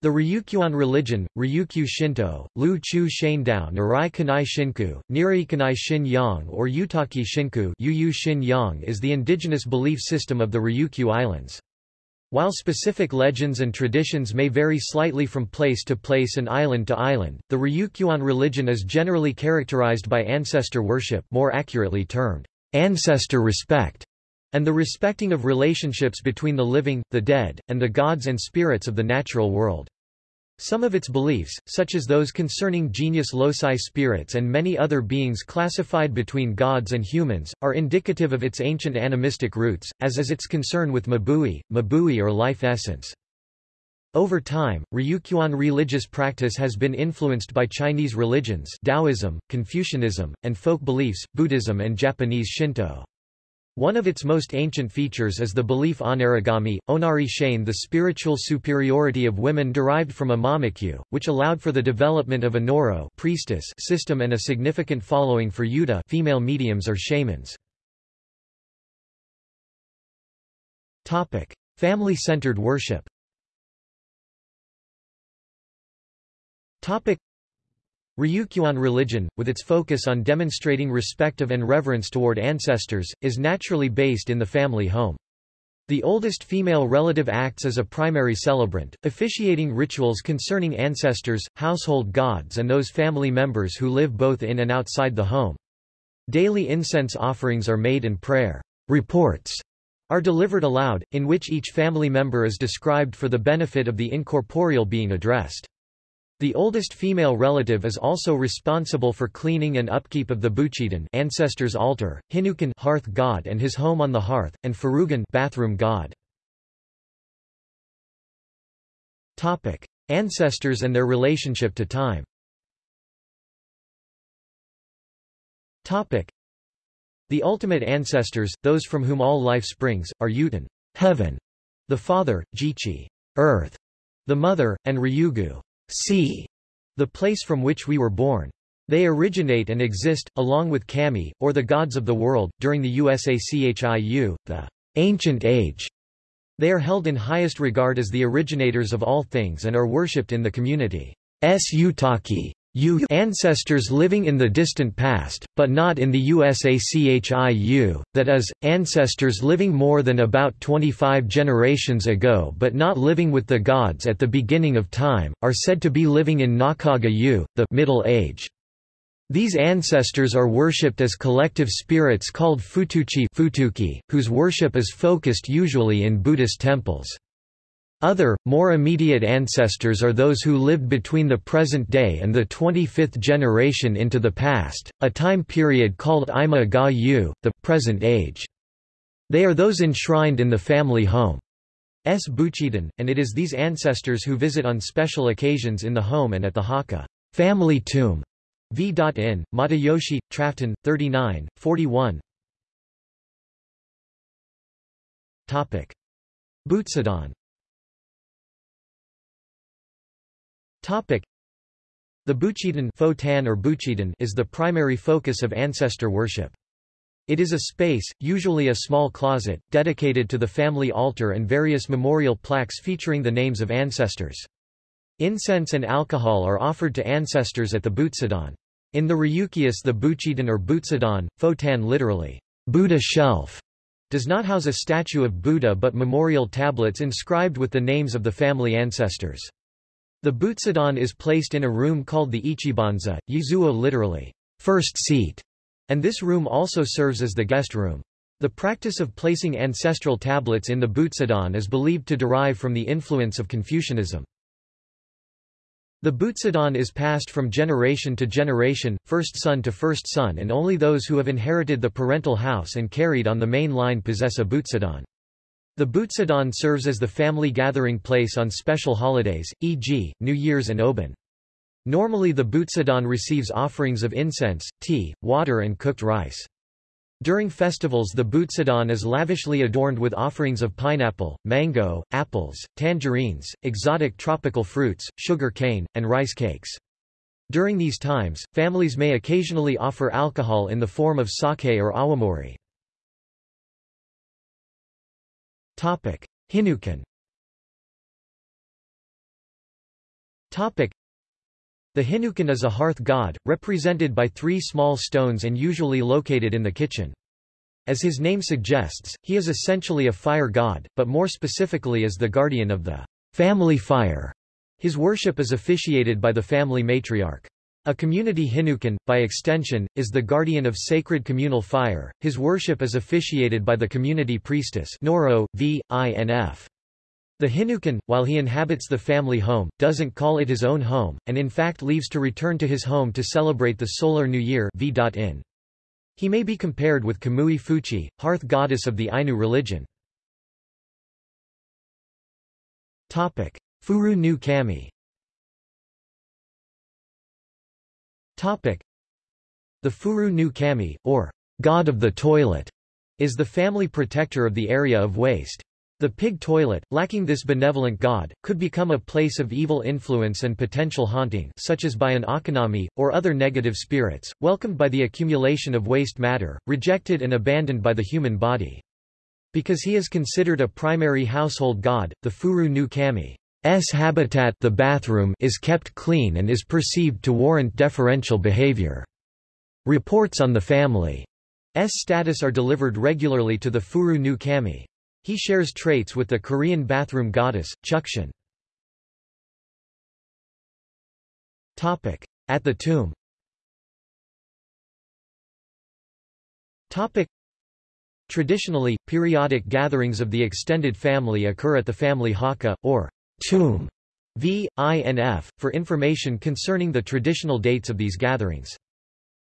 The Ryukyuan religion, Ryukyu Shinto, Lu Chu Shandao Nirai Kanai Shinku, Nirai Kanai Shin Yang or Yutaki Shinku Shin Yang is the indigenous belief system of the Ryukyu Islands. While specific legends and traditions may vary slightly from place to place and island to island, the Ryukyuan religion is generally characterized by ancestor worship more accurately termed ancestor respect, and the respecting of relationships between the living, the dead, and the gods and spirits of the natural world. Some of its beliefs, such as those concerning genius loci spirits and many other beings classified between gods and humans, are indicative of its ancient animistic roots, as is its concern with mabui, mabui or life essence. Over time, Ryukyuan religious practice has been influenced by Chinese religions Taoism, Confucianism, and folk beliefs, Buddhism and Japanese Shinto. One of its most ancient features is the belief onarigami, onari shane the spiritual superiority of women derived from Amamikyu, which allowed for the development of a noro priestess system and a significant following for yuta female mediums or shamans. Family-centered worship Ryukyuan religion, with its focus on demonstrating respect of and reverence toward ancestors, is naturally based in the family home. The oldest female relative acts as a primary celebrant, officiating rituals concerning ancestors, household gods and those family members who live both in and outside the home. Daily incense offerings are made and prayer reports are delivered aloud, in which each family member is described for the benefit of the incorporeal being addressed. The oldest female relative is also responsible for cleaning and upkeep of the Buchidan ancestors' altar, Hinukan hearth god and his home on the hearth, and Furugan bathroom god. Topic: Ancestors and their relationship to time. Topic: The ultimate ancestors, those from whom all life springs, are Yutan, heaven, the father, Jichi, earth, the mother, and Ryugu, sea, the place from which we were born. They originate and exist, along with Kami, or the gods of the world, during the Usachiu, the ancient age. They are held in highest regard as the originators of all things and are worshipped in the community. S. Utaki U ancestors living in the distant past, but not in the USACHIU, that is, ancestors living more than about 25 generations ago but not living with the gods at the beginning of time, are said to be living in Nakaga U, the Middle Age. These ancestors are worshipped as collective spirits called Futuchi Futuki, whose worship is focused usually in Buddhist temples. Other, more immediate ancestors are those who lived between the present day and the 25th generation into the past, a time period called Ima ga Yu, the present age. They are those enshrined in the family home. S. Buchidan, and it is these ancestors who visit on special occasions in the home and at the Haka family tomb. V.in, Matayoshi, Trafton, 39, 41 Butsudan The Buchidan or Buchidan is the primary focus of ancestor worship. It is a space, usually a small closet, dedicated to the family altar and various memorial plaques featuring the names of ancestors. Incense and alcohol are offered to ancestors at the Butsudan. In the Ryukyus the Buchidan or Butsudan, Fotan literally, Buddha shelf, does not house a statue of Buddha but memorial tablets inscribed with the names of the family ancestors. The butsudan is placed in a room called the ichibanza, yizuo literally, first seat, and this room also serves as the guest room. The practice of placing ancestral tablets in the butsudan is believed to derive from the influence of Confucianism. The butsudan is passed from generation to generation, first son to first son and only those who have inherited the parental house and carried on the main line possess a butsudan. The Butsudan serves as the family gathering place on special holidays, e.g., New Year's and Obon. Normally the Butsudan receives offerings of incense, tea, water and cooked rice. During festivals the Butsudan is lavishly adorned with offerings of pineapple, mango, apples, tangerines, exotic tropical fruits, sugar cane, and rice cakes. During these times, families may occasionally offer alcohol in the form of sake or awamori. Hinukan Topic. The Hinukan is a hearth god, represented by three small stones and usually located in the kitchen. As his name suggests, he is essentially a fire god, but more specifically is the guardian of the family fire. His worship is officiated by the family matriarch. A community Hinukan, by extension, is the guardian of sacred communal fire. His worship is officiated by the community priestess Noro, v. INF. The Hinukan, while he inhabits the family home, doesn't call it his own home, and in fact leaves to return to his home to celebrate the solar new year v.in. He may be compared with Kamui Fuchi, hearth goddess of the Ainu religion. Furu no Kami Topic. The Furu no Kami, or God of the Toilet, is the family protector of the area of waste. The pig toilet, lacking this benevolent god, could become a place of evil influence and potential haunting such as by an okinami, or other negative spirits, welcomed by the accumulation of waste matter, rejected and abandoned by the human body. Because he is considered a primary household god, the Furu no Kami S habitat the bathroom is kept clean and is perceived to warrant deferential behavior. Reports on the family's status are delivered regularly to the Furu no Kami. He shares traits with the Korean bathroom goddess, Chukshin. At the tomb Topic. Traditionally, periodic gatherings of the extended family occur at the family haka, or tomb v. INF, for information concerning the traditional dates of these gatherings.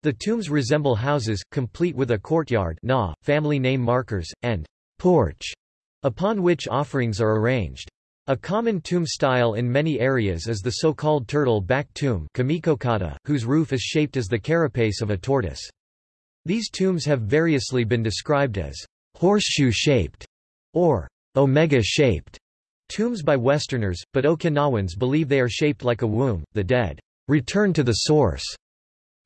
The tombs resemble houses, complete with a courtyard na, family name markers, and porch, upon which offerings are arranged. A common tomb style in many areas is the so-called turtle-back tomb whose roof is shaped as the carapace of a tortoise. These tombs have variously been described as horseshoe-shaped or omega-shaped Tombs by Westerners, but Okinawans believe they are shaped like a womb, the dead return to the source.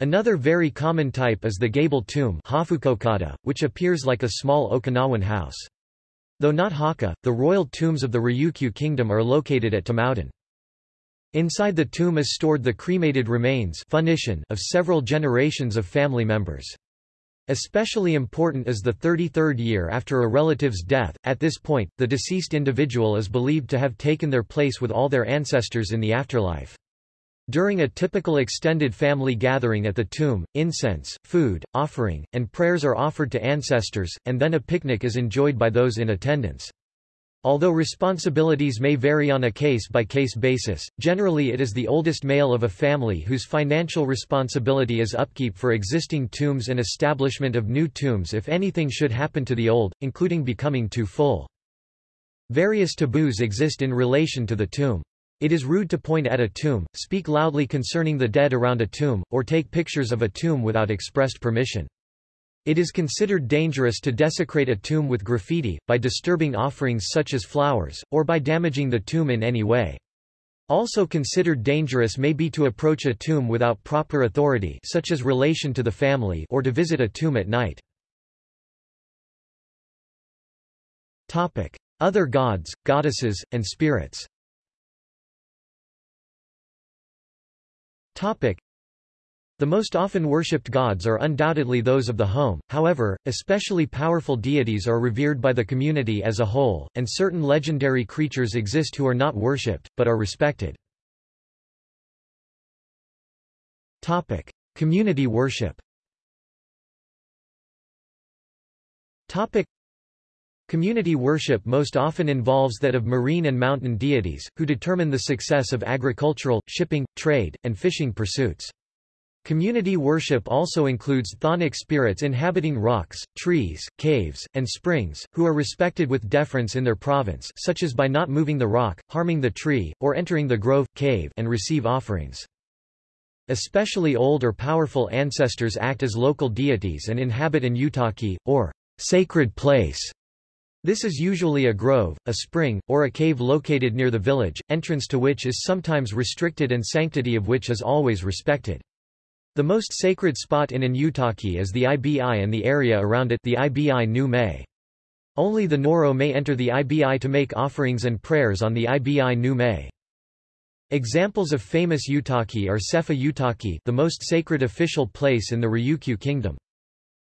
Another very common type is the gable tomb which appears like a small Okinawan house. Though not Haka, the royal tombs of the Ryukyu kingdom are located at Tamaudun. Inside the tomb is stored the cremated remains of several generations of family members. Especially important is the 33rd year after a relative's death. At this point, the deceased individual is believed to have taken their place with all their ancestors in the afterlife. During a typical extended family gathering at the tomb, incense, food, offering, and prayers are offered to ancestors, and then a picnic is enjoyed by those in attendance. Although responsibilities may vary on a case-by-case -case basis, generally it is the oldest male of a family whose financial responsibility is upkeep for existing tombs and establishment of new tombs if anything should happen to the old, including becoming too full. Various taboos exist in relation to the tomb. It is rude to point at a tomb, speak loudly concerning the dead around a tomb, or take pictures of a tomb without expressed permission. It is considered dangerous to desecrate a tomb with graffiti, by disturbing offerings such as flowers, or by damaging the tomb in any way. Also considered dangerous may be to approach a tomb without proper authority such as relation to the family or to visit a tomb at night. Topic. Other gods, goddesses, and spirits the most often worshipped gods are undoubtedly those of the home, however, especially powerful deities are revered by the community as a whole, and certain legendary creatures exist who are not worshipped, but are respected. Topic. Community worship Topic. Community worship most often involves that of marine and mountain deities, who determine the success of agricultural, shipping, trade, and fishing pursuits. Community worship also includes chthonic spirits inhabiting rocks, trees, caves, and springs, who are respected with deference in their province such as by not moving the rock, harming the tree, or entering the grove, cave and receive offerings. Especially old or powerful ancestors act as local deities and inhabit an utaki, or sacred place. This is usually a grove, a spring, or a cave located near the village, entrance to which is sometimes restricted and sanctity of which is always respected. The most sacred spot in Inutaki is the Ibi and the area around it the Ibi Nu Me. Only the Noro may enter the Ibi to make offerings and prayers on the Ibi Nu Me. Examples of famous Utaki are Sefa Utaki the most sacred official place in the Ryukyu kingdom.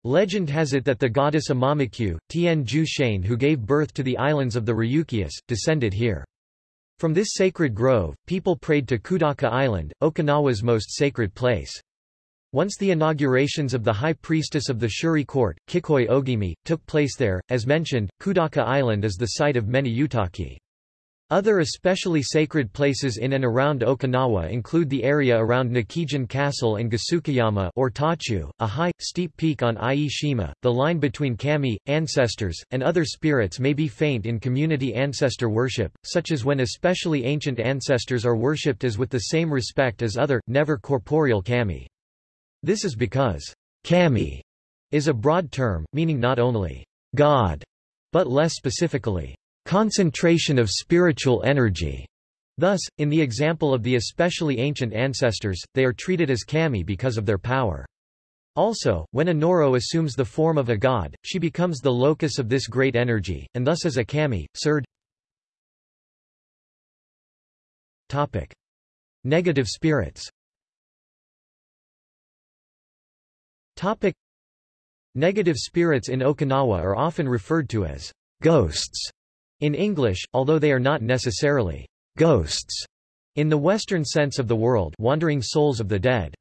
Legend has it that the goddess Amamikyu, Tien Ju Shane who gave birth to the islands of the Ryukyus, descended here. From this sacred grove, people prayed to Kudaka Island, Okinawa's most sacred place. Once the inaugurations of the high priestess of the Shuri court, Kikoi Ogimi, took place there, as mentioned, Kudaka Island is the site of many Utaki. Other especially sacred places in and around Okinawa include the area around Nakijin Castle and Gasukayama or Tachu, a high, steep peak on Ai-shima. The line between kami, ancestors, and other spirits may be faint in community ancestor worship, such as when especially ancient ancestors are worshipped as with the same respect as other, never corporeal kami. This is because kami is a broad term, meaning not only God, but less specifically, concentration of spiritual energy. Thus, in the example of the especially ancient ancestors, they are treated as kami because of their power. Also, when a Noro assumes the form of a god, she becomes the locus of this great energy, and thus as a kami, surd. Topic. Negative spirits Topic. Negative spirits in Okinawa are often referred to as ghosts in English, although they are not necessarily ghosts in the Western sense of the word wandering souls of the dead.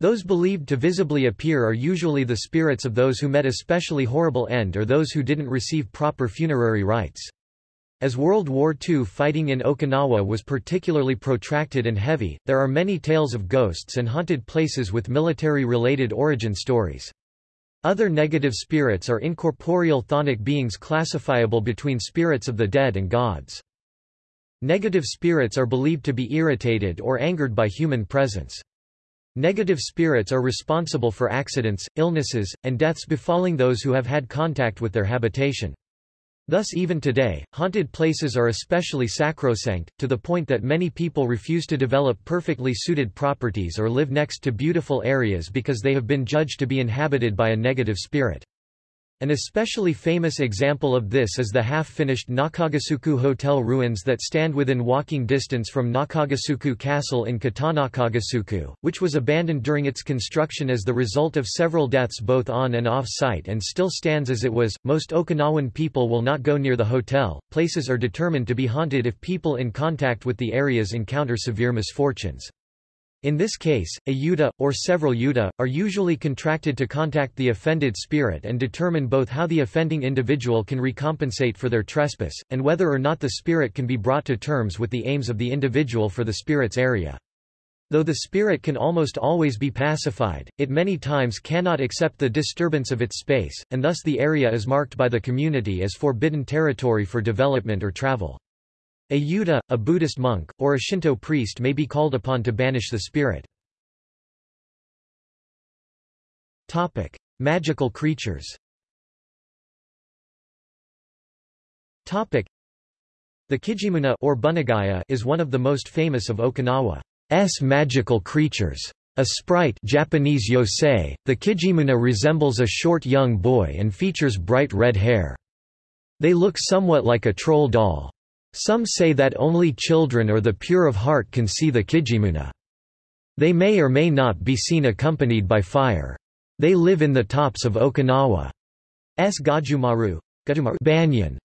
Those believed to visibly appear are usually the spirits of those who met especially horrible end or those who didn't receive proper funerary rites. As World War II fighting in Okinawa was particularly protracted and heavy, there are many tales of ghosts and haunted places with military-related origin stories. Other negative spirits are incorporeal chthonic beings classifiable between spirits of the dead and gods. Negative spirits are believed to be irritated or angered by human presence. Negative spirits are responsible for accidents, illnesses, and deaths befalling those who have had contact with their habitation. Thus even today, haunted places are especially sacrosanct, to the point that many people refuse to develop perfectly suited properties or live next to beautiful areas because they have been judged to be inhabited by a negative spirit. An especially famous example of this is the half-finished Nakagusuku Hotel ruins that stand within walking distance from Nakagusuku Castle in Kitanakagusuku, which was abandoned during its construction as the result of several deaths both on and off-site and still stands as it was. Most Okinawan people will not go near the hotel. Places are determined to be haunted if people in contact with the areas encounter severe misfortunes. In this case, a yuta, or several yuta, are usually contracted to contact the offended spirit and determine both how the offending individual can recompensate for their trespass, and whether or not the spirit can be brought to terms with the aims of the individual for the spirit's area. Though the spirit can almost always be pacified, it many times cannot accept the disturbance of its space, and thus the area is marked by the community as forbidden territory for development or travel. A Yuta, a Buddhist monk, or a Shinto priest may be called upon to banish the spirit. Topic. Magical creatures Topic. The Kijimuna or Bunagaya is one of the most famous of Okinawa's magical creatures. A sprite Japanese yosei, the Kijimuna resembles a short young boy and features bright red hair. They look somewhat like a troll doll. Some say that only children or the pure of heart can see the Kijimuna. They may or may not be seen accompanied by fire. They live in the tops of Okinawa's Gajumaru banyan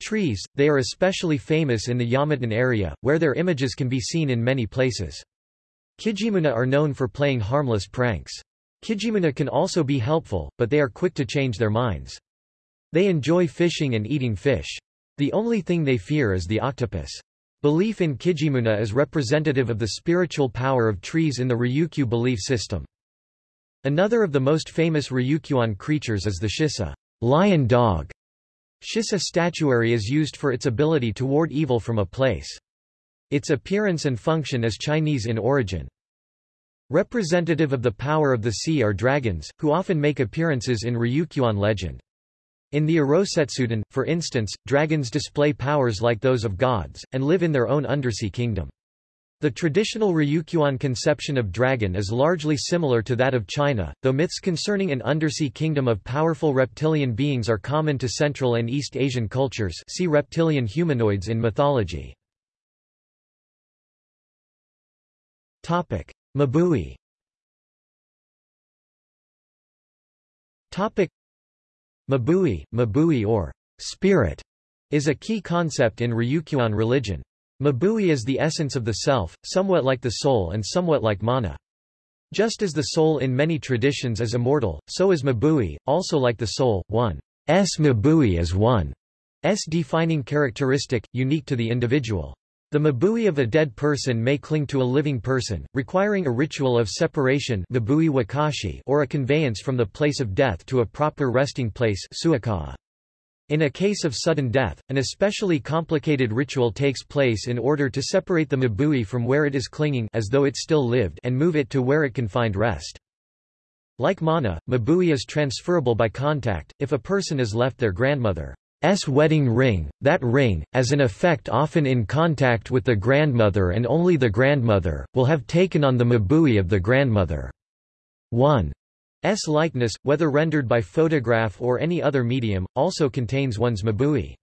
trees. They are especially famous in the Yamaton area, where their images can be seen in many places. Kijimuna are known for playing harmless pranks. Kijimuna can also be helpful, but they are quick to change their minds. They enjoy fishing and eating fish. The only thing they fear is the octopus. Belief in Kijimuna is representative of the spiritual power of trees in the Ryukyu belief system. Another of the most famous Ryukyuan creatures is the Shisa lion dog. Shisa statuary is used for its ability to ward evil from a place. Its appearance and function is Chinese in origin. Representative of the power of the sea are dragons, who often make appearances in Ryukyuan legend. In the Irosetsuden, for instance, dragons display powers like those of gods, and live in their own undersea kingdom. The traditional Ryukyuan conception of dragon is largely similar to that of China, though myths concerning an undersea kingdom of powerful reptilian beings are common to Central and East Asian cultures see reptilian humanoids in mythology. Mabui. Mabui, Mabui or spirit is a key concept in Ryukyuan religion. Mabui is the essence of the self, somewhat like the soul and somewhat like mana. Just as the soul in many traditions is immortal, so is Mabui, also like the soul, one s Mabui is one s defining characteristic, unique to the individual. The mabui of a dead person may cling to a living person, requiring a ritual of separation or a conveyance from the place of death to a proper resting place. In a case of sudden death, an especially complicated ritual takes place in order to separate the mabui from where it is clinging as though it still lived and move it to where it can find rest. Like mana, mabui is transferable by contact, if a person is left their grandmother S wedding ring, that ring, as an effect often in contact with the grandmother and only the grandmother, will have taken on the mabui of the grandmother. 1. S likeness, whether rendered by photograph or any other medium, also contains one's mabui.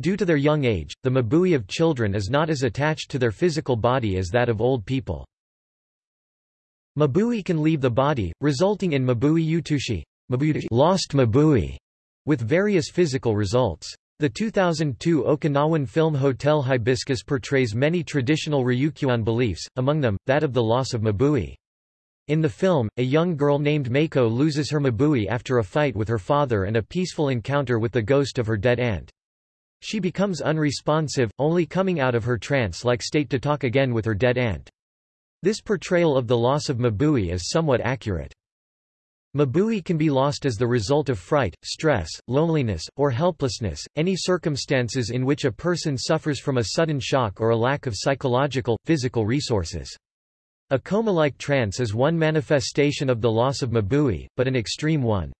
Due to their young age, the mabui of children is not as attached to their physical body as that of old people. Mabui can leave the body, resulting in mabui utushi, lost mabui, with various physical results. The 2002 Okinawan film Hotel Hibiscus portrays many traditional Ryukyuan beliefs, among them, that of the loss of Mabui. In the film, a young girl named Meiko loses her Mabui after a fight with her father and a peaceful encounter with the ghost of her dead aunt. She becomes unresponsive, only coming out of her trance-like state to talk again with her dead aunt. This portrayal of the loss of Mabui is somewhat accurate. Mabui can be lost as the result of fright, stress, loneliness, or helplessness, any circumstances in which a person suffers from a sudden shock or a lack of psychological, physical resources. A coma-like trance is one manifestation of the loss of Mabui, but an extreme one.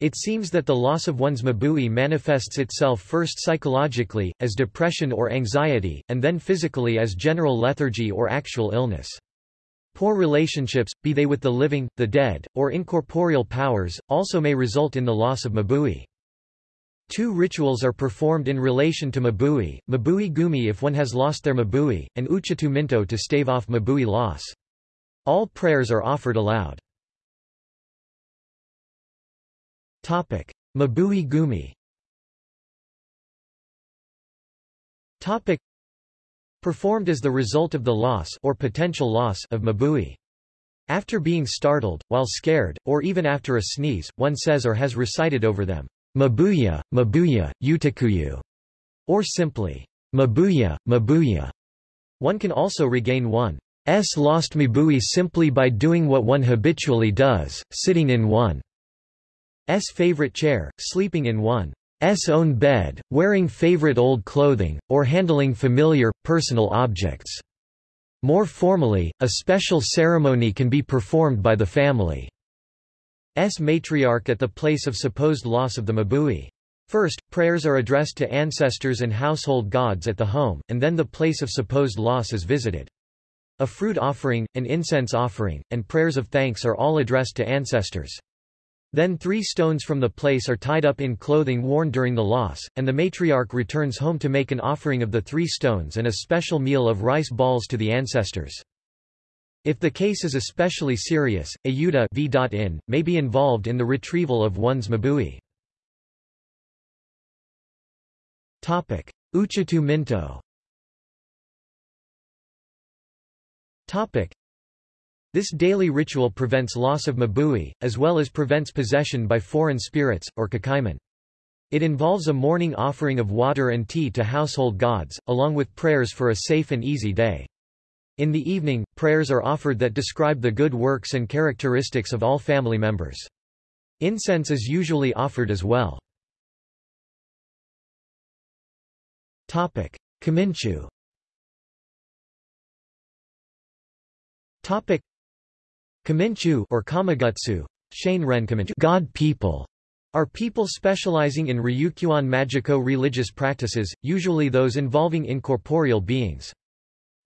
It seems that the loss of one's Mabui manifests itself first psychologically, as depression or anxiety, and then physically as general lethargy or actual illness. Poor relationships, be they with the living, the dead, or incorporeal powers, also may result in the loss of Mabui. Two rituals are performed in relation to Mabui, Mabui Gumi if one has lost their Mabui, and Uchitu Minto to stave off Mabui loss. All prayers are offered aloud. Topic. Mabui Gumi performed as the result of the loss or potential loss of mabui. After being startled, while scared, or even after a sneeze, one says or has recited over them, Mabuya, Mabuya, Utakuyu, or simply, Mabuya, Mabuya. One can also regain one's lost Mabui simply by doing what one habitually does, sitting in one's favorite chair, sleeping in one own bed, wearing favorite old clothing, or handling familiar, personal objects. More formally, a special ceremony can be performed by the family's matriarch at the place of supposed loss of the mabui. First, prayers are addressed to ancestors and household gods at the home, and then the place of supposed loss is visited. A fruit offering, an incense offering, and prayers of thanks are all addressed to ancestors. Then three stones from the place are tied up in clothing worn during the loss, and the matriarch returns home to make an offering of the three stones and a special meal of rice balls to the ancestors. If the case is especially serious, a yuta v.in, may be involved in the retrieval of one's mabui. Uchitu Minto this daily ritual prevents loss of mabui, as well as prevents possession by foreign spirits, or kakaiman. It involves a morning offering of water and tea to household gods, along with prayers for a safe and easy day. In the evening, prayers are offered that describe the good works and characteristics of all family members. Incense is usually offered as well. Kaminchu Kaminchu or Kamagutsu, God people, are people specializing in Ryukyuan Magico religious practices, usually those involving incorporeal beings.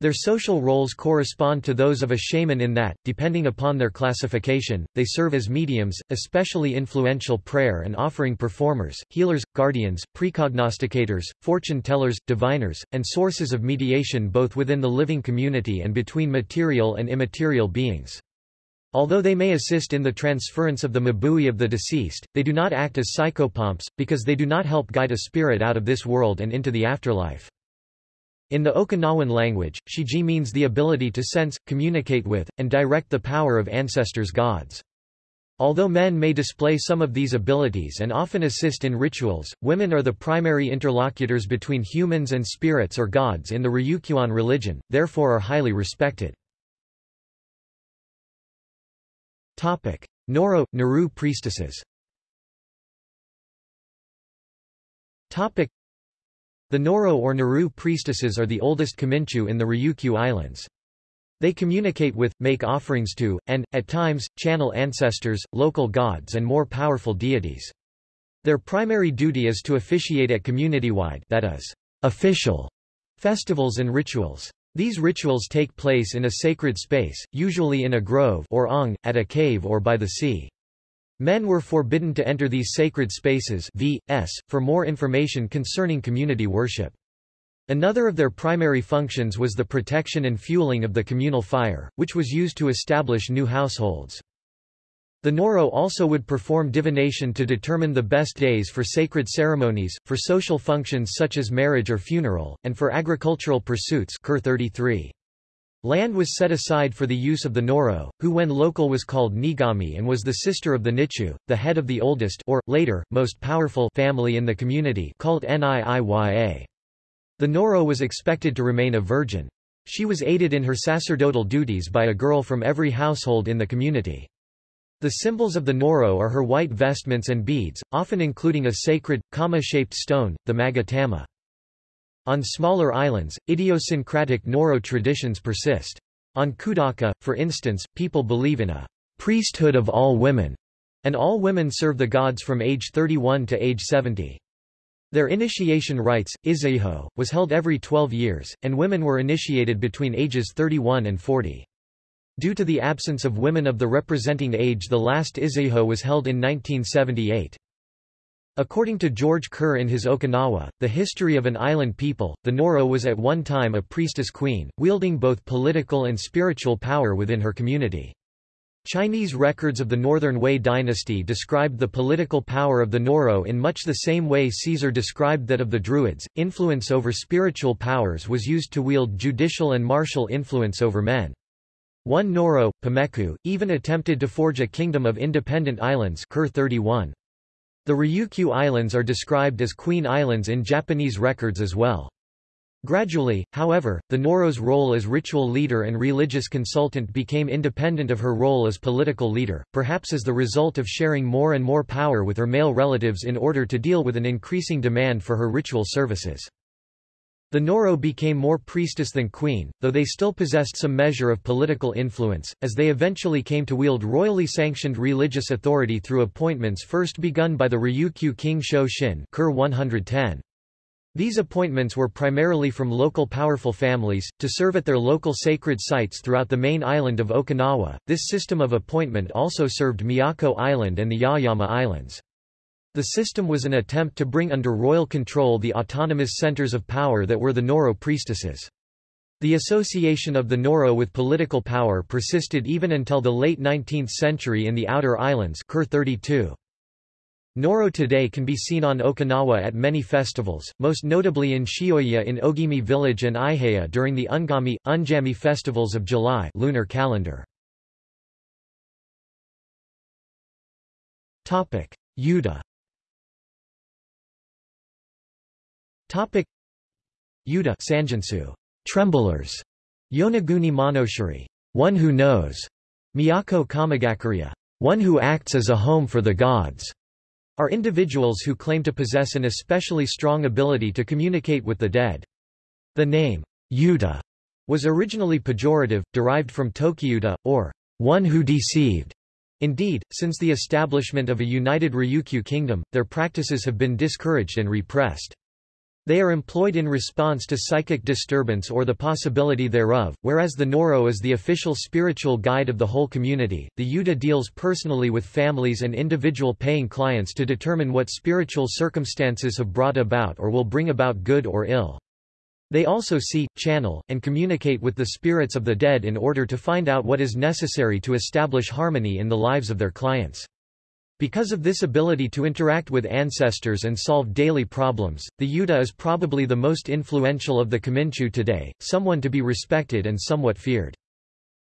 Their social roles correspond to those of a shaman in that, depending upon their classification, they serve as mediums, especially influential prayer and offering performers, healers, guardians, precognosticators, fortune tellers, diviners, and sources of mediation both within the living community and between material and immaterial beings. Although they may assist in the transference of the mabui of the deceased, they do not act as psychopomps, because they do not help guide a spirit out of this world and into the afterlife. In the Okinawan language, shiji means the ability to sense, communicate with, and direct the power of ancestors gods. Although men may display some of these abilities and often assist in rituals, women are the primary interlocutors between humans and spirits or gods in the Ryukyuan religion, therefore are highly respected. Noro – Naru priestesses the Noro or Naru priestesses are the oldest Kaminchu in the Ryukyu Islands. They communicate with, make offerings to, and, at times, channel ancestors, local gods and more powerful deities. Their primary duty is to officiate at community-wide that is, official festivals and rituals. These rituals take place in a sacred space, usually in a grove or ong, at a cave or by the sea. Men were forbidden to enter these sacred spaces v.s. for more information concerning community worship. Another of their primary functions was the protection and fueling of the communal fire, which was used to establish new households. The Noro also would perform divination to determine the best days for sacred ceremonies, for social functions such as marriage or funeral, and for agricultural pursuits 33. Land was set aside for the use of the Noro, who when local was called Nigami and was the sister of the Nichu, the head of the oldest or, later, most powerful family in the community called Niiya. The Noro was expected to remain a virgin. She was aided in her sacerdotal duties by a girl from every household in the community. The symbols of the Noro are her white vestments and beads, often including a sacred, kama-shaped stone, the magatama. On smaller islands, idiosyncratic Noro traditions persist. On Kudaka, for instance, people believe in a priesthood of all women, and all women serve the gods from age 31 to age 70. Their initiation rites, izaiho, was held every 12 years, and women were initiated between ages 31 and 40. Due to the absence of women of the representing age the last izaiho was held in 1978. According to George Kerr in his Okinawa, The History of an Island People, the Noro was at one time a priestess queen, wielding both political and spiritual power within her community. Chinese records of the Northern Wei dynasty described the political power of the Noro in much the same way Caesar described that of the Druids. Influence over spiritual powers was used to wield judicial and martial influence over men. One Noro, Pameku, even attempted to forge a kingdom of independent islands Kerr 31. The Ryukyu Islands are described as Queen Islands in Japanese records as well. Gradually, however, the Noro's role as ritual leader and religious consultant became independent of her role as political leader, perhaps as the result of sharing more and more power with her male relatives in order to deal with an increasing demand for her ritual services. The Noro became more priestess than queen, though they still possessed some measure of political influence, as they eventually came to wield royally sanctioned religious authority through appointments first begun by the Ryukyu king Sho Shin Kerr 110. These appointments were primarily from local powerful families, to serve at their local sacred sites throughout the main island of Okinawa. This system of appointment also served Miyako Island and the Yaeyama Islands. The system was an attempt to bring under royal control the autonomous centers of power that were the Noro priestesses. The association of the Noro with political power persisted even until the late 19th century in the Outer Islands Kerr 32. Noro today can be seen on Okinawa at many festivals, most notably in Shioya in Ogimi village and Aiheya during the Ungami, Unjami festivals of July lunar calendar. Yuta Topic. Yuta Sanjinsu, tremblers, Yonaguni Monoshiri, one who knows, Miyako Kamagakuria, one who acts as a home for the gods, are individuals who claim to possess an especially strong ability to communicate with the dead. The name, Yuta, was originally pejorative, derived from Tokiyuta, or one who deceived. Indeed, since the establishment of a united Ryukyu kingdom, their practices have been discouraged and repressed. They are employed in response to psychic disturbance or the possibility thereof, whereas the Noro is the official spiritual guide of the whole community. The Yuta deals personally with families and individual paying clients to determine what spiritual circumstances have brought about or will bring about good or ill. They also see, channel, and communicate with the spirits of the dead in order to find out what is necessary to establish harmony in the lives of their clients. Because of this ability to interact with ancestors and solve daily problems, the Yuta is probably the most influential of the Kaminchu today, someone to be respected and somewhat feared.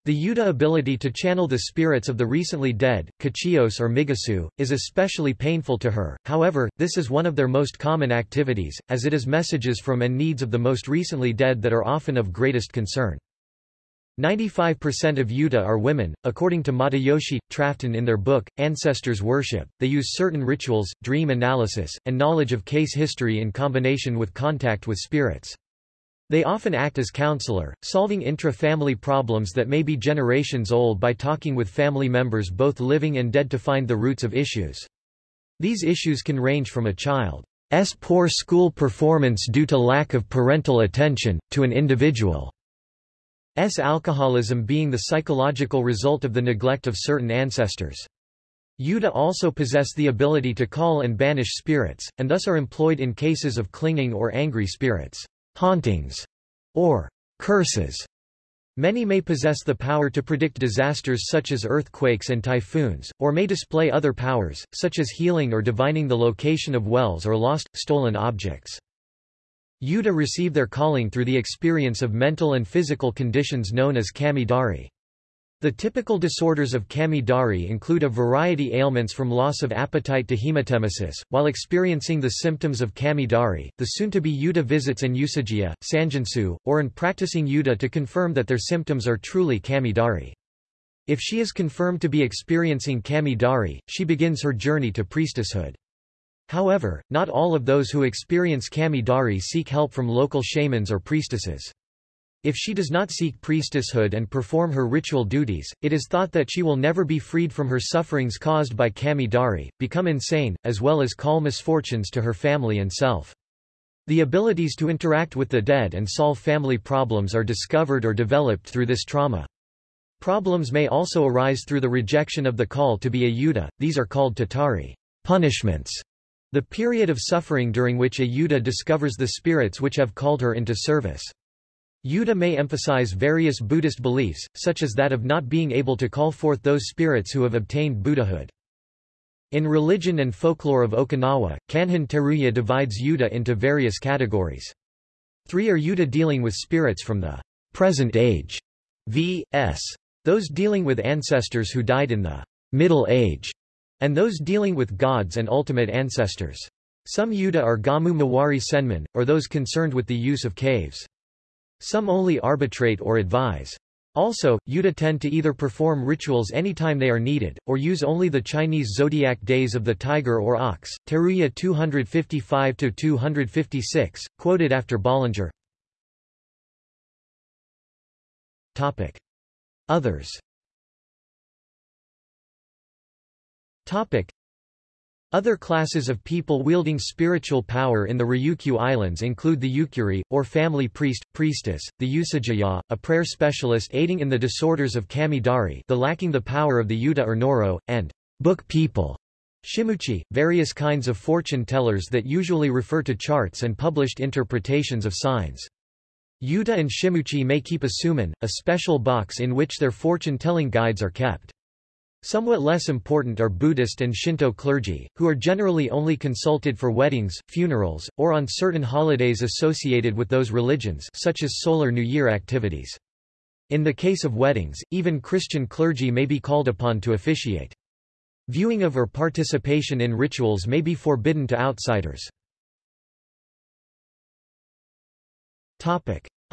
The Yuta ability to channel the spirits of the recently dead, Kachios or Migasu, is especially painful to her, however, this is one of their most common activities, as it is messages from and needs of the most recently dead that are often of greatest concern. 95% of Yuta are women, according to Matayoshi Trafton in their book, Ancestors Worship. They use certain rituals, dream analysis, and knowledge of case history in combination with contact with spirits. They often act as counselor, solving intra-family problems that may be generations old by talking with family members both living and dead to find the roots of issues. These issues can range from a child's poor school performance due to lack of parental attention, to an individual S. alcoholism being the psychological result of the neglect of certain ancestors. Yuta also possess the ability to call and banish spirits, and thus are employed in cases of clinging or angry spirits, hauntings, or curses. Many may possess the power to predict disasters such as earthquakes and typhoons, or may display other powers, such as healing or divining the location of wells or lost, stolen objects. Yuta receive their calling through the experience of mental and physical conditions known as kami-dari. The typical disorders of kami-dari include a variety ailments from loss of appetite to hematemesis. While experiencing the symptoms of kami-dari, the soon-to-be Yuta visits an usagiya, sanjinsu, or an practicing Yuta to confirm that their symptoms are truly kami-dari. If she is confirmed to be experiencing kami-dari, she begins her journey to priestesshood. However, not all of those who experience kami-dari seek help from local shamans or priestesses. If she does not seek priestesshood and perform her ritual duties, it is thought that she will never be freed from her sufferings caused by kami-dari, become insane, as well as call misfortunes to her family and self. The abilities to interact with the dead and solve family problems are discovered or developed through this trauma. Problems may also arise through the rejection of the call to be a yuta, these are called tatari punishments. The period of suffering during which a Yuta discovers the spirits which have called her into service. Yuta may emphasize various Buddhist beliefs, such as that of not being able to call forth those spirits who have obtained Buddhahood. In religion and folklore of Okinawa, Kanhon Teruya divides Yuta into various categories. Three are Yuta dealing with spirits from the present age, v.s. those dealing with ancestors who died in the Middle Age, and those dealing with gods and ultimate ancestors. Some Yuta are Gamu Mawari Senman, or those concerned with the use of caves. Some only arbitrate or advise. Also, Yuta tend to either perform rituals anytime they are needed, or use only the Chinese zodiac days of the tiger or ox. Teruya 255-256, quoted after Bollinger. Topic. Others Topic. Other classes of people wielding spiritual power in the Ryukyu Islands include the Yukuri, or family priest, priestess, the Usagiya, a prayer specialist aiding in the disorders of kami-dari the lacking the power of the Yuta or Noro, and book people, shimuchi, various kinds of fortune tellers that usually refer to charts and published interpretations of signs. Yuta and shimuchi may keep a suman, a special box in which their fortune-telling guides are kept. Somewhat less important are Buddhist and Shinto clergy, who are generally only consulted for weddings, funerals, or on certain holidays associated with those religions such as Solar New Year activities. In the case of weddings, even Christian clergy may be called upon to officiate. Viewing of or participation in rituals may be forbidden to outsiders.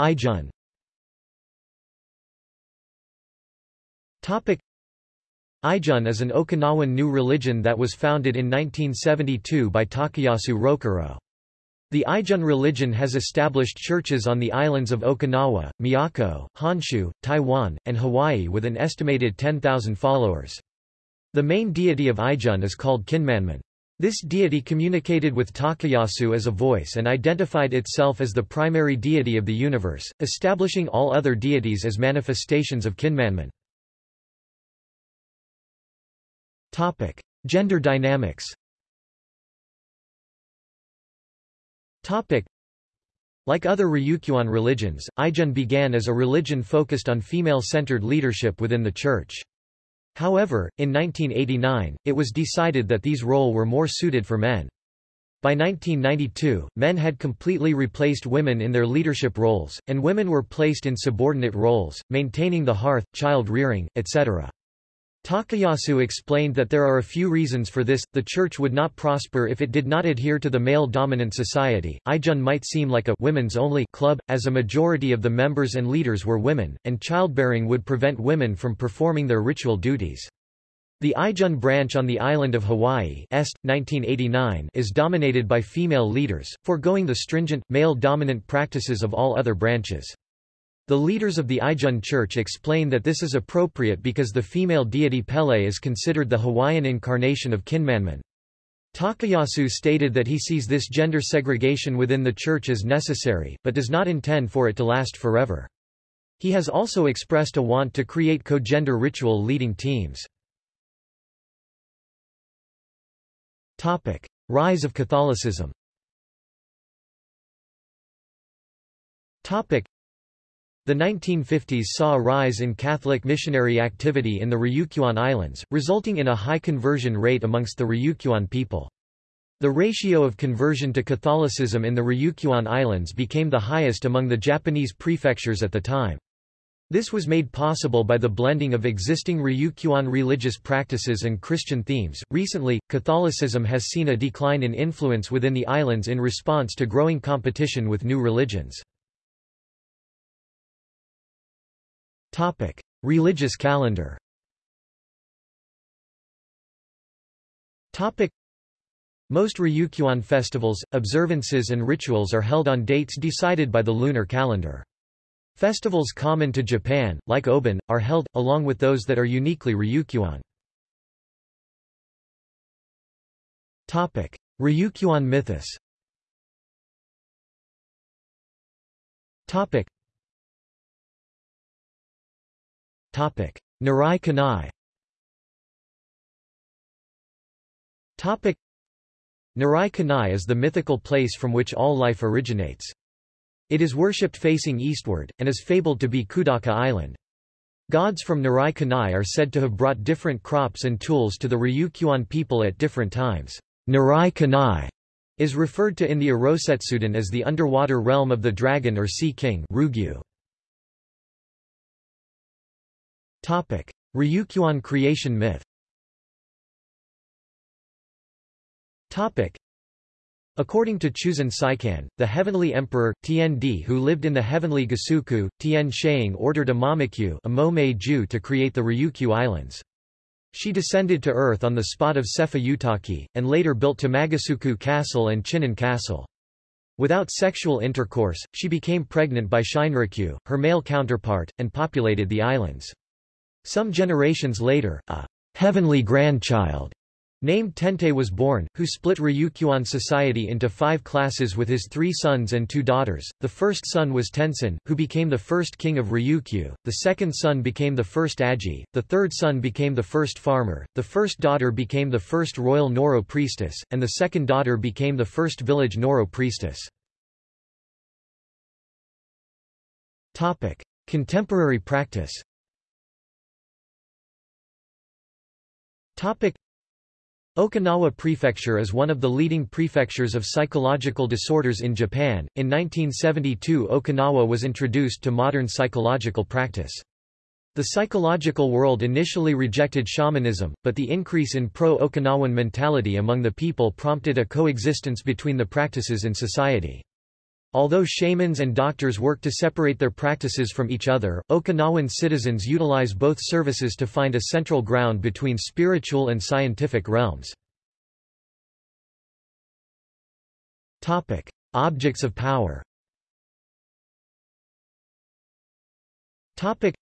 Ijun Ijun is an Okinawan new religion that was founded in 1972 by Takayasu Rokuro. The Ijun religion has established churches on the islands of Okinawa, Miyako, Honshu, Taiwan, and Hawaii with an estimated 10,000 followers. The main deity of Ijun is called Kinmanman. This deity communicated with Takayasu as a voice and identified itself as the primary deity of the universe, establishing all other deities as manifestations of Kinmanman. Topic: Gender dynamics. Topic: Like other Ryukyuan religions, Ijun began as a religion focused on female-centered leadership within the church. However, in 1989, it was decided that these roles were more suited for men. By 1992, men had completely replaced women in their leadership roles, and women were placed in subordinate roles, maintaining the hearth, child rearing, etc. Takayasu explained that there are a few reasons for this. The church would not prosper if it did not adhere to the male-dominant society. Ijun might seem like a women's-only club, as a majority of the members and leaders were women, and childbearing would prevent women from performing their ritual duties. The Ijun branch on the island of Hawaii Est, 1989 is dominated by female leaders, foregoing the stringent, male-dominant practices of all other branches. The leaders of the Ijun Church explain that this is appropriate because the female deity Pele is considered the Hawaiian incarnation of Kinmanman. Takayasu stated that he sees this gender segregation within the church as necessary, but does not intend for it to last forever. He has also expressed a want to create co-gender ritual leading teams. Rise of Catholicism the 1950s saw a rise in Catholic missionary activity in the Ryukyuan Islands, resulting in a high conversion rate amongst the Ryukyuan people. The ratio of conversion to Catholicism in the Ryukyuan Islands became the highest among the Japanese prefectures at the time. This was made possible by the blending of existing Ryukyuan religious practices and Christian themes. Recently, Catholicism has seen a decline in influence within the islands in response to growing competition with new religions. Topic: Religious calendar. Topic: Most Ryukyuan festivals, observances and rituals are held on dates decided by the lunar calendar. Festivals common to Japan, like Obon, are held, along with those that are uniquely Ryukyuan. Topic: Ryukyuan mythos. Topic: Nirai Kanai. Topic: Nirai Kanai is the mythical place from which all life originates. It is worshipped facing eastward, and is fabled to be Kudaka Island. Gods from Nirai Kanai are said to have brought different crops and tools to the Ryukyuan people at different times. Nirai Kanai is referred to in the Irosetsuden as the underwater realm of the dragon or sea king Ryugu. Topic: Ryukyuan creation myth. Topic: According to Chuzan Seikan, the heavenly emperor, Tiandi who lived in the heavenly Gusuku, Tien Sheing ordered a Mamakyu a Jew to create the Ryukyu Islands. She descended to earth on the spot of Sefa Utaki, and later built Tamagasuku Castle and Chinen Castle. Without sexual intercourse, she became pregnant by Shinrikyu, her male counterpart, and populated the islands. Some generations later, a heavenly grandchild named Tente was born, who split Ryukyuan society into five classes with his three sons and two daughters. The first son was Tensen, who became the first king of Ryukyu, the second son became the first Aji, the third son became the first farmer, the first daughter became the first royal Noro priestess, and the second daughter became the first village Noro priestess. Contemporary practice Okinawa Prefecture is one of the leading prefectures of psychological disorders in Japan. In 1972, Okinawa was introduced to modern psychological practice. The psychological world initially rejected shamanism, but the increase in pro-Okinawan mentality among the people prompted a coexistence between the practices in society. Although shamans and doctors work to separate their practices from each other, Okinawan citizens utilize both services to find a central ground between spiritual and scientific realms. Topic: Objects of power. Topic: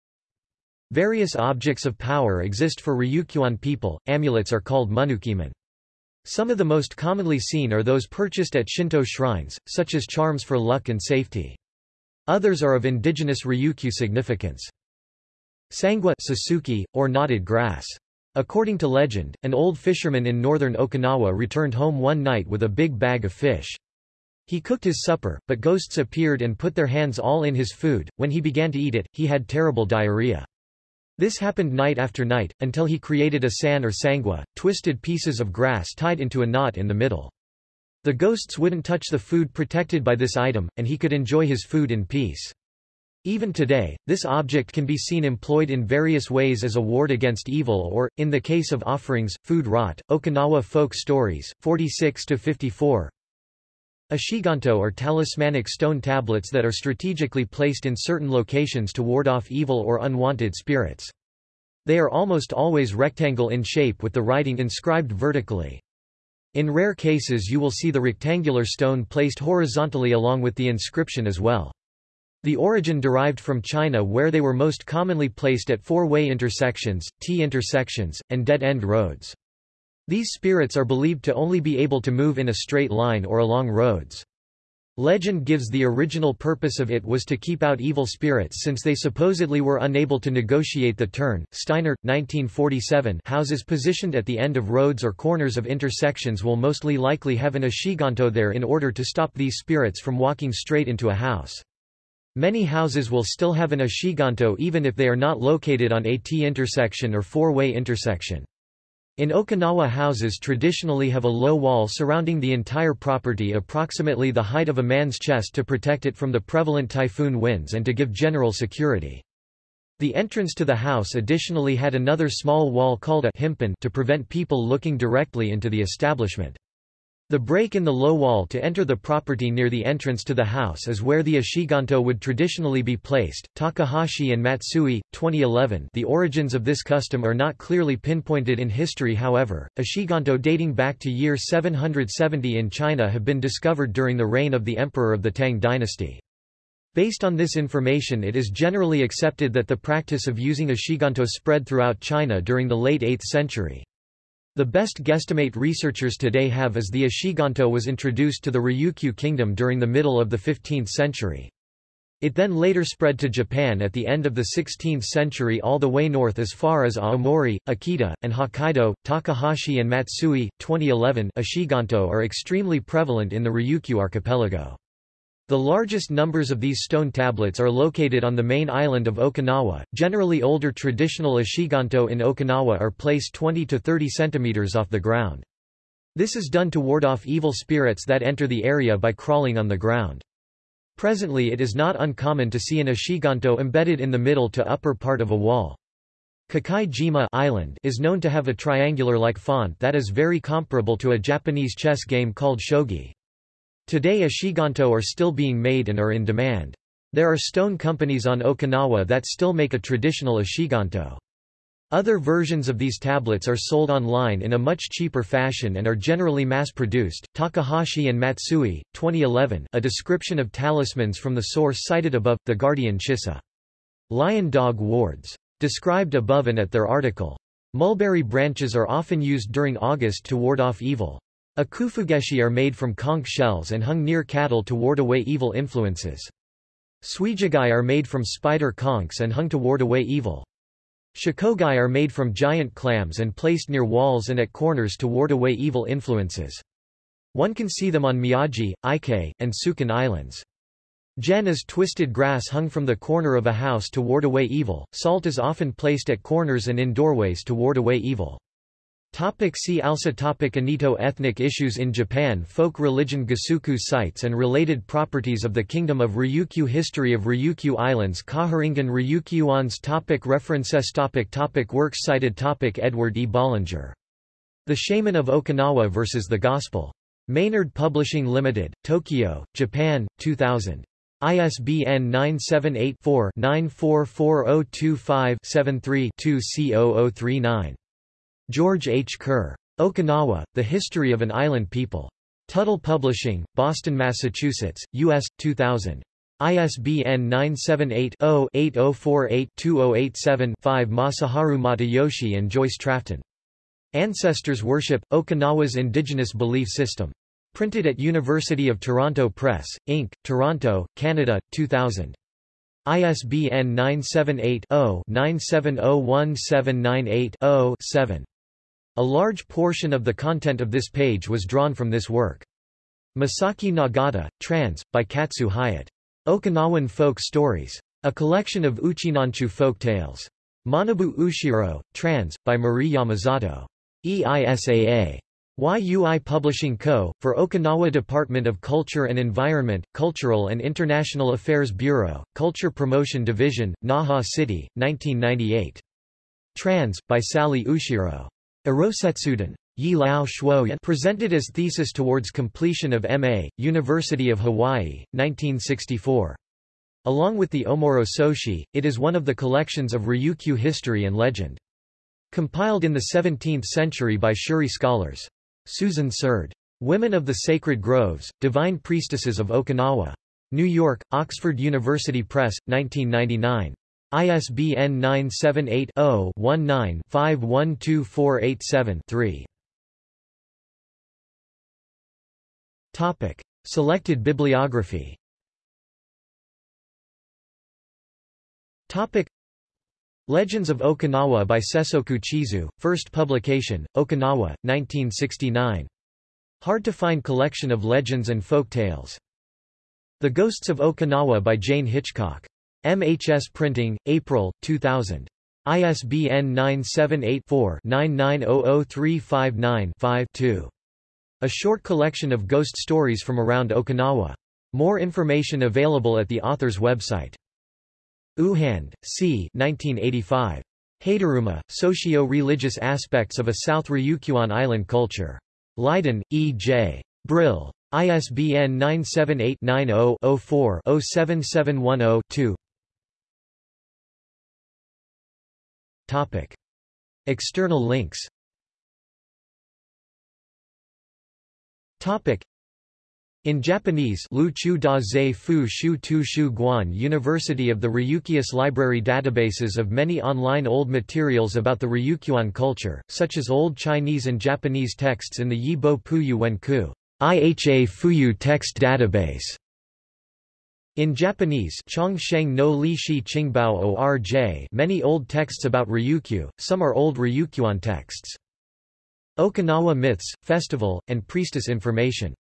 Various objects of power exist for Ryukyuan people. Amulets are called munukiman. Some of the most commonly seen are those purchased at Shinto shrines, such as charms for luck and safety. Others are of indigenous Ryukyu significance. Sangwa Sasuke, or knotted grass. According to legend, an old fisherman in northern Okinawa returned home one night with a big bag of fish. He cooked his supper, but ghosts appeared and put their hands all in his food. When he began to eat it, he had terrible diarrhea. This happened night after night, until he created a san or sangwa, twisted pieces of grass tied into a knot in the middle. The ghosts wouldn't touch the food protected by this item, and he could enjoy his food in peace. Even today, this object can be seen employed in various ways as a ward against evil or, in the case of offerings, food rot. Okinawa Folk Stories, 46-54 Ishiganto are talismanic stone tablets that are strategically placed in certain locations to ward off evil or unwanted spirits. They are almost always rectangle in shape with the writing inscribed vertically. In rare cases you will see the rectangular stone placed horizontally along with the inscription as well. The origin derived from China where they were most commonly placed at four-way intersections, T-intersections, and dead-end roads. These spirits are believed to only be able to move in a straight line or along roads. Legend gives the original purpose of it was to keep out evil spirits since they supposedly were unable to negotiate the turn. Steiner, 1947 houses positioned at the end of roads or corners of intersections will mostly likely have an ishiganto there in order to stop these spirits from walking straight into a house. Many houses will still have an ishiganto even if they are not located on a T intersection or four-way intersection. In Okinawa houses traditionally have a low wall surrounding the entire property approximately the height of a man's chest to protect it from the prevalent typhoon winds and to give general security. The entrance to the house additionally had another small wall called a hinpun to prevent people looking directly into the establishment. The break in the low wall to enter the property near the entrance to the house is where the Ishiganto would traditionally be placed. Takahashi and Matsui, 2011. The origins of this custom are not clearly pinpointed in history, however. Ishiganto dating back to year 770 in China have been discovered during the reign of the emperor of the Tang dynasty. Based on this information it is generally accepted that the practice of using Ishiganto spread throughout China during the late 8th century. The best guesstimate researchers today have is the Ishiganto was introduced to the Ryukyu kingdom during the middle of the 15th century. It then later spread to Japan at the end of the 16th century all the way north as far as Aomori, Akita, and Hokkaido. Takahashi and Matsui, 2011 Ishiganto are extremely prevalent in the Ryukyu archipelago. The largest numbers of these stone tablets are located on the main island of Okinawa. Generally older traditional ishiganto in Okinawa are placed 20 to 30 centimeters off the ground. This is done to ward off evil spirits that enter the area by crawling on the ground. Presently it is not uncommon to see an ishiganto embedded in the middle to upper part of a wall. Kakai-jima Island is known to have a triangular-like font that is very comparable to a Japanese chess game called shogi. Today ishiganto are still being made and are in demand. There are stone companies on Okinawa that still make a traditional ishiganto. Other versions of these tablets are sold online in a much cheaper fashion and are generally mass-produced. Takahashi and Matsui, 2011 A description of talismans from the source cited above, The Guardian Shisa. Lion Dog Wards. Described above and at their article. Mulberry branches are often used during August to ward off evil. Akufugeshi are made from conch shells and hung near cattle to ward away evil influences. Suijigai are made from spider conchs and hung to ward away evil. Shakogai are made from giant clams and placed near walls and at corners to ward away evil influences. One can see them on Miyagi, Ike, and Sukan Islands. Gen is twisted grass hung from the corner of a house to ward away evil. Salt is often placed at corners and in doorways to ward away evil. Topic see also topic Anito Ethnic issues in Japan Folk religion Gusuku sites and related properties of the Kingdom of Ryukyu History of Ryukyu Islands Kaharingan Ryukyuans topic References topic topic Works cited topic Edward E. Bollinger. The Shaman of Okinawa vs. the Gospel. Maynard Publishing Limited, Tokyo, Japan, 2000. ISBN 978-4-944025-73-2 C0039. George H. Kerr. Okinawa, The History of an Island People. Tuttle Publishing, Boston, Massachusetts, U.S., 2000. ISBN 978-0-8048-2087-5 Masaharu Matayoshi and Joyce Trafton. Ancestors Worship, Okinawa's Indigenous Belief System. Printed at University of Toronto Press, Inc., Toronto, Canada, 2000. ISBN 978-0-9701798-0-7. A large portion of the content of this page was drawn from this work. Masaki Nagata, trans. by Katsu Hyatt. Okinawan Folk Stories. A collection of Uchinanchu folk tales. Manabu Ushiro, trans. by Marie Yamazato. EISAA. YUI Publishing Co., for Okinawa Department of Culture and Environment, Cultural and International Affairs Bureau, Culture Promotion Division, Naha City, 1998. Trans, by Sally Ushiro. Irosetsuden. Yi Lao presented as thesis towards completion of M.A., University of Hawaii, 1964. Along with the Omoro Soshi, it is one of the collections of Ryukyu history and legend. Compiled in the 17th century by Shuri scholars. Susan Sered. Women of the Sacred Groves, Divine Priestesses of Okinawa. New York, Oxford University Press, 1999. ISBN 978-0-19-512487-3. Topic. Selected bibliography Topic. Legends of Okinawa by Sessoku Chizu, first publication, Okinawa, 1969. Hard-to-find collection of legends and folk tales. The Ghosts of Okinawa by Jane Hitchcock. MHS Printing, April, 2000. ISBN 978-4-99003595-2. A short collection of ghost stories from around Okinawa. More information available at the author's website. Ouwehand, C. 1985. Hateruma, Socio-Religious Aspects of a South Ryukyuan Island Culture. Leiden, E. J. Brill. ISBN 978-90-04-07710-2 External links. In Japanese Lu Da Zai Fu Shu Tu Shu Guan University of the Ryukyus Library databases of many online old materials about the Ryukyuan culture, such as Old Chinese and Japanese texts in the Yibo Puyu Wenku IHA Fuyu text database. In Japanese many old texts about Ryukyu, some are old Ryukyuan texts. Okinawa myths, festival, and priestess information